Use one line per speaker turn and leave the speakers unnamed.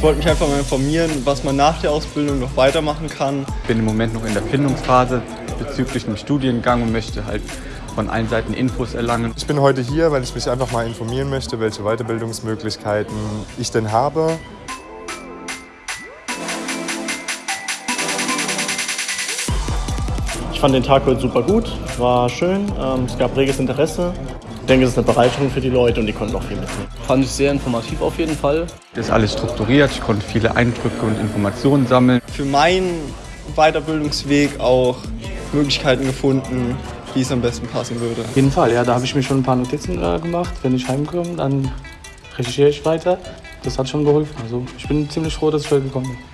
Ich wollte mich einfach mal informieren, was man nach der Ausbildung noch weitermachen kann.
Ich bin im Moment noch in der Findungsphase bezüglich einem Studiengang und möchte halt von allen Seiten Infos erlangen.
Ich bin heute hier, weil ich mich einfach mal informieren möchte, welche Weiterbildungsmöglichkeiten ich denn habe.
Ich fand den Tag heute super gut, war schön, ähm, es gab reges Interesse. Ich denke, es ist eine Bereicherung für die Leute und die konnten auch viel mitnehmen.
Fand ich sehr informativ auf jeden Fall.
Das ist alles strukturiert, ich konnte viele Eindrücke und Informationen sammeln.
Für meinen Weiterbildungsweg auch Möglichkeiten gefunden, wie es am besten passen würde.
Auf jeden Fall, ja, da habe ich mir schon ein paar Notizen äh, gemacht. Wenn ich heimkomme, dann recherchiere ich weiter. Das hat schon geholfen. Also ich bin ziemlich froh, dass ich heute gekommen bin.